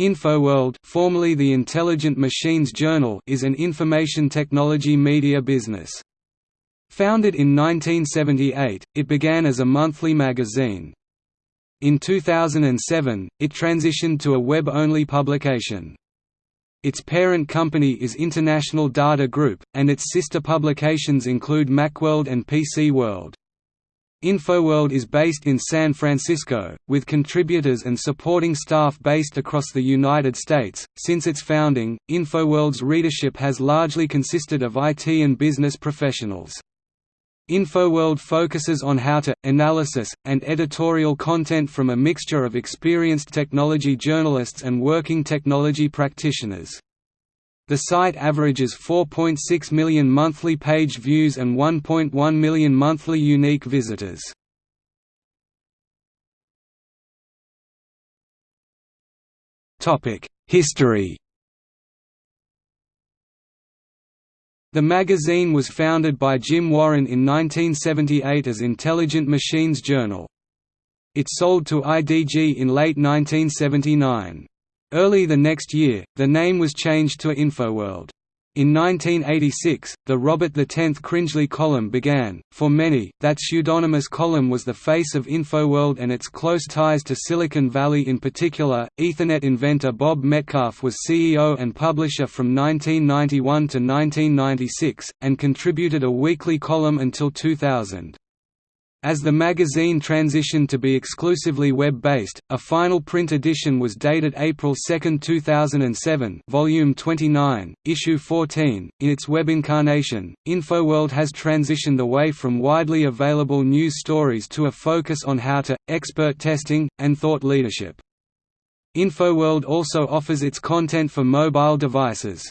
InfoWorld formerly the Intelligent Machines Journal is an information technology media business. Founded in 1978, it began as a monthly magazine. In 2007, it transitioned to a web-only publication. Its parent company is International Data Group, and its sister publications include Macworld and PC World. InfoWorld is based in San Francisco, with contributors and supporting staff based across the United States. Since its founding, InfoWorld's readership has largely consisted of IT and business professionals. InfoWorld focuses on how to, analysis, and editorial content from a mixture of experienced technology journalists and working technology practitioners. The site averages 4.6 million monthly page views and 1.1 million monthly unique visitors. History The magazine was founded by Jim Warren in 1978 as Intelligent Machines Journal. It sold to IDG in late 1979. Early the next year, the name was changed to InfoWorld. In 1986, the Robert X Cringely column began. For many, that pseudonymous column was the face of InfoWorld and its close ties to Silicon Valley in particular. Ethernet inventor Bob Metcalfe was CEO and publisher from 1991 to 1996, and contributed a weekly column until 2000. As the magazine transitioned to be exclusively web-based, a final print edition was dated April 2, 2007 volume 29, issue 14. In its web incarnation, InfoWorld has transitioned away from widely available news stories to a focus on how to, expert testing, and thought leadership. InfoWorld also offers its content for mobile devices.